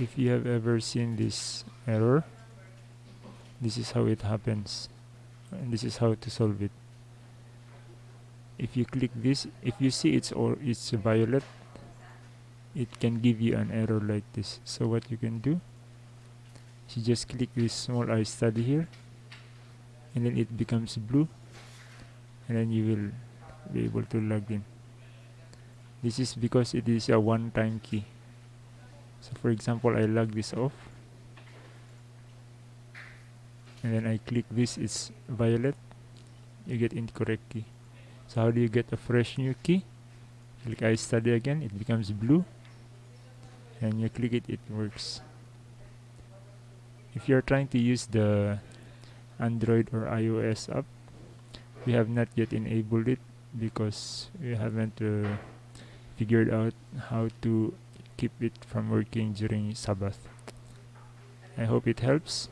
if you have ever seen this error this is how it happens and this is how to solve it. If you click this if you see it's or it's violet it can give you an error like this. So what you can do you just click this small I study here and then it becomes blue and then you will be able to log in. This is because it is a one-time key so for example I log this off. And then I click this it's violet. You get incorrect key. So how do you get a fresh new key? Click I study again. It becomes blue. And you click it it works. If you're trying to use the Android or iOS app we have not yet enabled it because we haven't uh, figured out how to keep it from working during Sabbath. I hope it helps